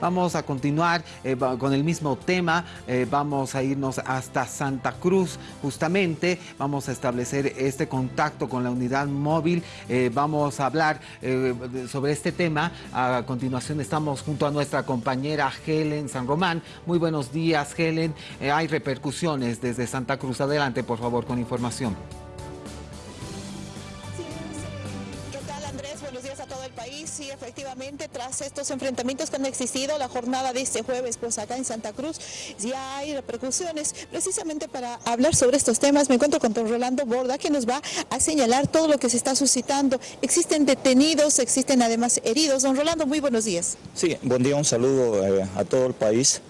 Vamos a continuar eh, con el mismo tema, eh, vamos a irnos hasta Santa Cruz justamente, vamos a establecer este contacto con la unidad móvil, eh, vamos a hablar sobre este tema. A continuación estamos junto a nuestra compañera Helen San Román. Muy buenos días Helen, hay repercusiones desde Santa Cruz. Adelante por favor con información. Efectivamente, tras estos enfrentamientos que han existido, la jornada de este jueves, pues acá en Santa Cruz, ya hay repercusiones. Precisamente para hablar sobre estos temas, me encuentro con don Rolando Borda, que nos va a señalar todo lo que se está suscitando. Existen detenidos, existen además heridos. Don Rolando, muy buenos días. Sí, buen día, un saludo eh, a todo el país.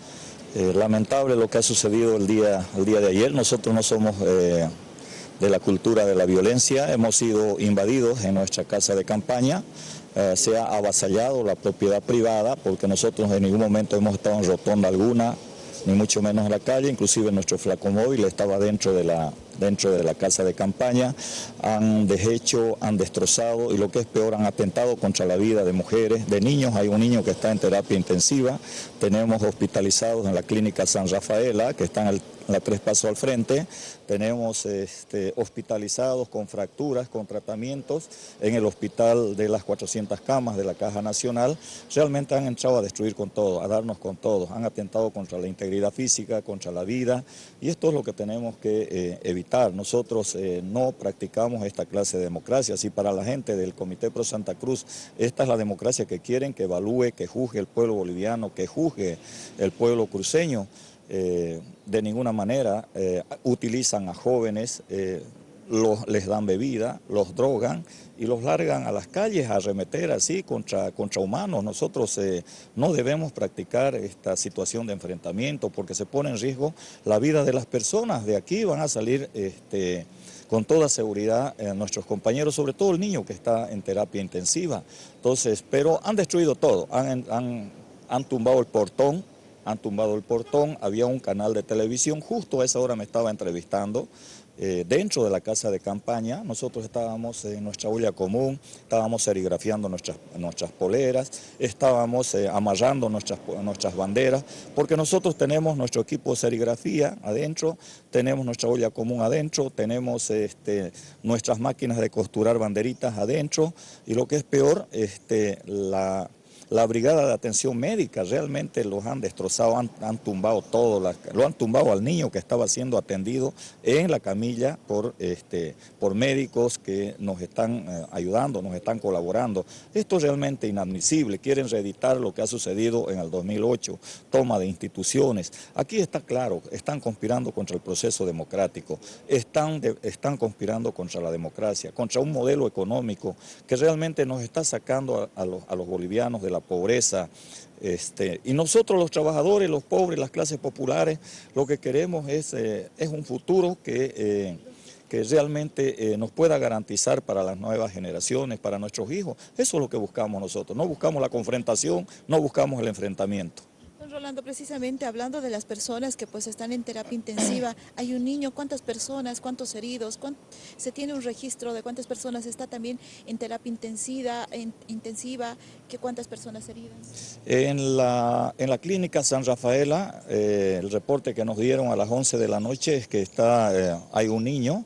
Eh, lamentable lo que ha sucedido el día, el día de ayer. Nosotros no somos... Eh, de la cultura de la violencia, hemos sido invadidos en nuestra casa de campaña, eh, se ha avasallado la propiedad privada porque nosotros en ningún momento hemos estado en rotonda alguna, ni mucho menos en la calle, inclusive nuestro flacomóvil estaba dentro de la dentro de la casa de campaña, han deshecho, han destrozado y lo que es peor, han atentado contra la vida de mujeres, de niños. Hay un niño que está en terapia intensiva, tenemos hospitalizados en la clínica San Rafaela, que está en la tres pasos al frente, tenemos este, hospitalizados con fracturas, con tratamientos en el hospital de las 400 camas de la Caja Nacional. Realmente han entrado a destruir con todo, a darnos con todo. Han atentado contra la integridad física, contra la vida y esto es lo que tenemos que eh, evitar. Nosotros eh, no practicamos esta clase de democracia. Si para la gente del Comité Pro Santa Cruz esta es la democracia que quieren, que evalúe, que juzgue el pueblo boliviano, que juzgue el pueblo cruceño, eh, de ninguna manera eh, utilizan a jóvenes, eh, los, les dan bebida, los drogan y los largan a las calles a arremeter así contra, contra humanos. Nosotros no debemos practicar esta situación de enfrentamiento porque se pone en riesgo la vida de las personas. De aquí van a salir este, con toda seguridad nuestros compañeros, sobre todo el niño que está en terapia intensiva. Entonces, pero han destruido todo, han, tumbado el portón, han tumbado el portón, había un canal de televisión, justo a esa hora me estaba entrevistando, eh, dentro de la casa de campaña, nosotros estábamos en nuestra olla común, estábamos serigrafiando nuestras, nuestras poleras, estábamos eh, amarrando nuestras, nuestras banderas, porque nosotros tenemos nuestro equipo de serigrafía adentro, tenemos nuestra olla común adentro, tenemos este, nuestras máquinas de costurar banderitas adentro, y lo que es peor, este, la la brigada de atención médica realmente los han destrozado, han, tumbado todo, lo han tumbado al niño que estaba siendo atendido en la camilla por, este, por médicos que nos están eh, ayudando, nos están colaborando. Esto es realmente inadmisible, quieren reeditar lo que ha sucedido en el 2008, toma de instituciones. Aquí está claro, están conspirando contra el proceso democrático, están, conspirando contra la democracia, contra un modelo económico que realmente nos está sacando a los bolivianos de la pobreza. Este, y nosotros los trabajadores, los pobres, las clases populares, lo que queremos es, eh, es un futuro que, eh, que realmente eh, nos pueda garantizar para las nuevas generaciones, para nuestros hijos. Eso es lo que buscamos nosotros. No buscamos la confrontación, no buscamos el enfrentamiento. Rolando, precisamente hablando de las personas que pues están en terapia intensiva, hay un niño, ¿cuántas personas, cuántos heridos? ¿Se tiene un registro de cuántas personas está también en terapia intensiva, intensiva que cuántas personas heridas? En la, en la clínica San Rafaela, eh, el reporte que nos dieron a las 11 de la noche es que está, eh, hay un niño,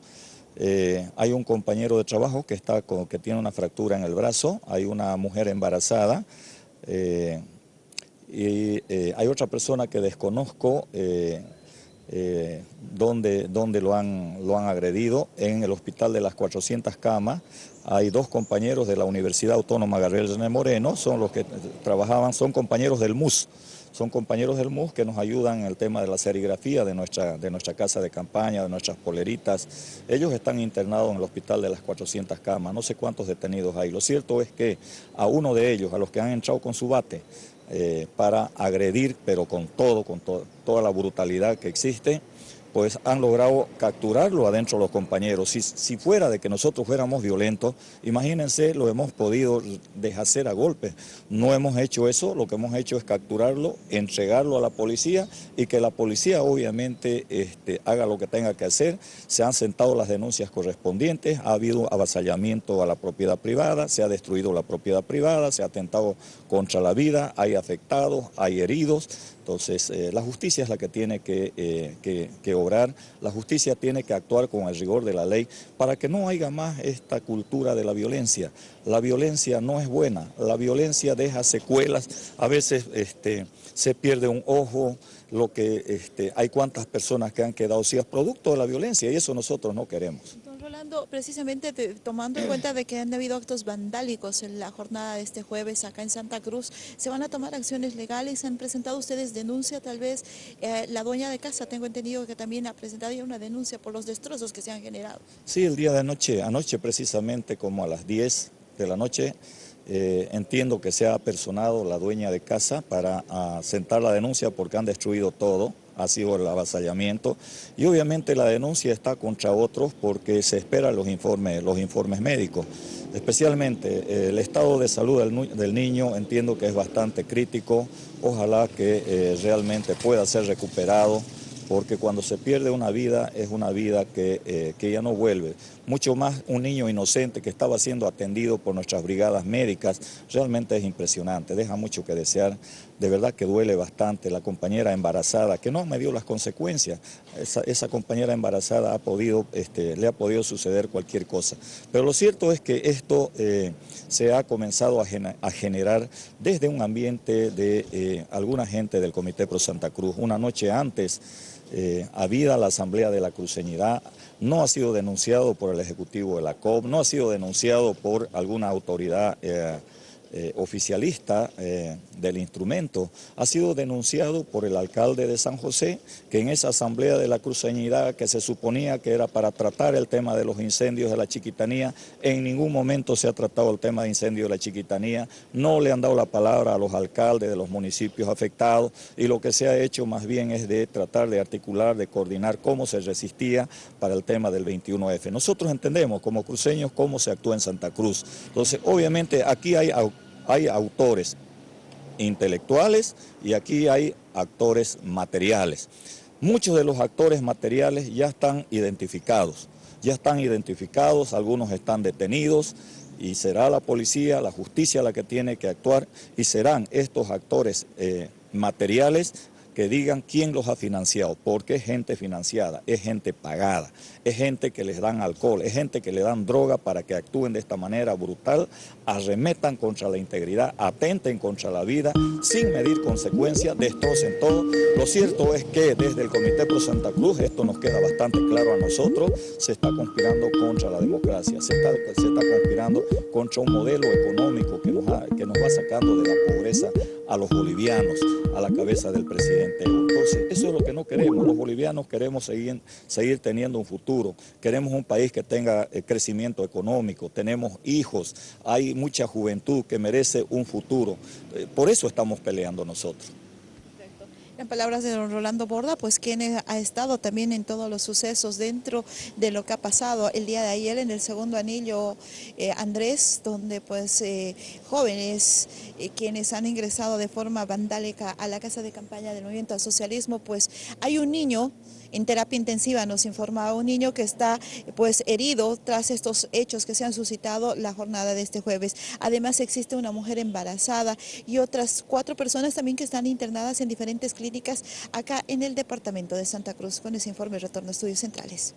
eh, hay un compañero de trabajo que, está con, que tiene una fractura en el brazo, hay una mujer embarazada, y eh, hay otra persona que desconozco eh, eh, donde, lo, han, lo han agredido en el hospital de las 400 camas. Hay dos compañeros de la Universidad Autónoma Gabriel René Moreno, son los que trabajaban, son compañeros del MUS, son compañeros del MUS que nos ayudan en el tema de la serigrafía de nuestra, de nuestra casa de campaña, de nuestras poleritas. Ellos están internados en el hospital de las 400 camas, no sé cuántos detenidos hay. Lo cierto es que a uno de ellos, a los que han entrado con su bate, eh, para agredir, pero con todo, con toda la brutalidad que existe. Pues han logrado capturarlo adentro los compañeros. Si, fuera de que nosotros fuéramos violentos, imagínense, lo hemos podido deshacer a golpes. No hemos hecho eso, lo que hemos hecho es capturarlo, entregarlo a la policía y que la policía obviamente este, haga lo que tenga que hacer. Se han sentado las denuncias correspondientes, ha habido avasallamiento a la propiedad privada, se ha destruido la propiedad privada, se ha atentado contra la vida, hay afectados, hay heridos. Entonces, eh, la justicia es la que tiene que, eh, que, obrar, la justicia tiene que actuar con el rigor de la ley para que no haya más esta cultura de la violencia. La violencia no es buena, la violencia deja secuelas, a veces este, se pierde un ojo, lo que este, hay cuantas personas que han quedado cias producto de la violencia y eso nosotros no queremos. Rolando, precisamente tomando en cuenta de que han habido actos vandálicos en la jornada de este jueves acá en Santa Cruz, ¿se van a tomar acciones legales? ¿Han presentado ustedes denuncia tal vez? Eh, la dueña de casa, tengo entendido que también ha presentado ya una denuncia por los destrozos que se han generado. Sí, el día de anoche, anoche precisamente como a las 10 de la noche, eh, entiendo que se ha personado la dueña de casa para uh, sentar la denuncia porque han destruido todo ha sido el avasallamiento y obviamente la denuncia está contra otros porque se esperan los informes, los informes médicos. Especialmente eh, el estado de salud del, niño entiendo que es bastante crítico, ojalá que eh, realmente pueda ser recuperado porque cuando se pierde una vida es una vida que, eh, que, ya no vuelve. Mucho más un niño inocente que estaba siendo atendido por nuestras brigadas médicas, realmente es impresionante, deja mucho que desear, de verdad que duele bastante. La compañera embarazada, que no me dio las consecuencias, esa, compañera embarazada ha podido, este, le ha podido suceder cualquier cosa. Pero lo cierto es que esto eh, se ha comenzado a, generar desde un ambiente de eh, alguna gente del Comité Pro Santa Cruz. Una noche antes, eh, habida la Asamblea de la Cruceñidad, no ha sido denunciado por el Ejecutivo de la COP, no ha sido denunciado por alguna autoridad eh, oficialista eh, del instrumento, ha sido denunciado por el alcalde de San José, que en esa asamblea de la cruceñidad que se suponía que era para tratar el tema de los incendios de la chiquitanía, en ningún momento se ha tratado el tema de incendios de la chiquitanía, no le han dado la palabra a los alcaldes de los municipios afectados y lo que se ha hecho más bien es de tratar de articular, de coordinar cómo se resistía para el tema del 21F. Nosotros entendemos como cruceños cómo se actúa en Santa Cruz. Entonces, obviamente aquí hay hay autores intelectuales y aquí hay actores materiales. Muchos de los actores materiales ya están identificados, ya están identificados, algunos están detenidos y será la policía, la justicia la que tiene que actuar y serán estos actores eh, materiales que digan quién los ha financiado, porque es gente financiada, es gente pagada, es gente que les dan alcohol, es gente que le dan droga para que actúen de esta manera brutal, arremetan contra la integridad, atenten contra la vida, sin medir consecuencias, destrocen todo. Lo cierto es que desde el Comité Pro Santa Cruz, esto nos queda bastante claro a nosotros, se está conspirando contra la democracia, se está, conspirando contra un modelo económico que nos va sacando de la pobreza a los bolivianos, a la cabeza del presidente eso es lo que no queremos. Los bolivianos queremos seguir, seguir teniendo un futuro. Queremos un país que tenga eh, crecimiento económico. Tenemos hijos. Hay mucha juventud que merece un futuro. Eh, por eso estamos peleando nosotros. En palabras de don Rolando Borda, pues quien ha estado también en todos los sucesos dentro de lo que ha pasado el día de ayer en el segundo anillo eh, Andrés, donde pues eh, jóvenes eh, quienes han ingresado de forma vandálica a la casa de campaña del movimiento al socialismo, pues hay un niño en terapia intensiva, nos informaba un niño que está pues herido tras estos hechos que se han suscitado la jornada de este jueves. Además existe una mujer embarazada y otras cuatro personas también que están internadas en diferentes clínicas acá en el departamento de Santa Cruz. Con ese informe retorno a estudios centrales.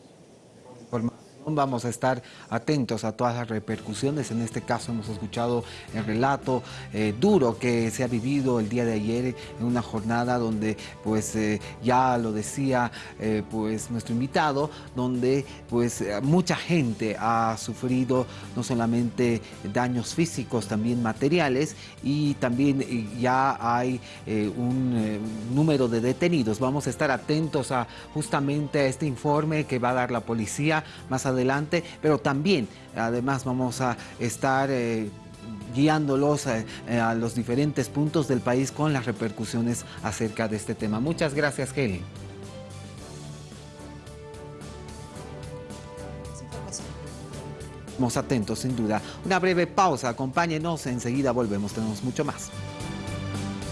Vamos a estar atentos a todas las repercusiones. En este caso hemos escuchado el relato eh, duro que se ha vivido el día de ayer en una jornada donde, pues, eh, ya lo decía eh, pues nuestro invitado, donde pues mucha gente ha sufrido no solamente daños físicos, también materiales y también ya hay un número de detenidos. Vamos a estar atentos a justamente a este informe que va a dar la policía más adelante adelante, pero también, además, vamos a estar... Eh, guiándolos a, a, los diferentes puntos del país con las repercusiones acerca de este tema. Muchas gracias, Helen. Estamos atentos, sin duda. Una breve pausa, acompáñenos, enseguida volvemos, tenemos mucho más.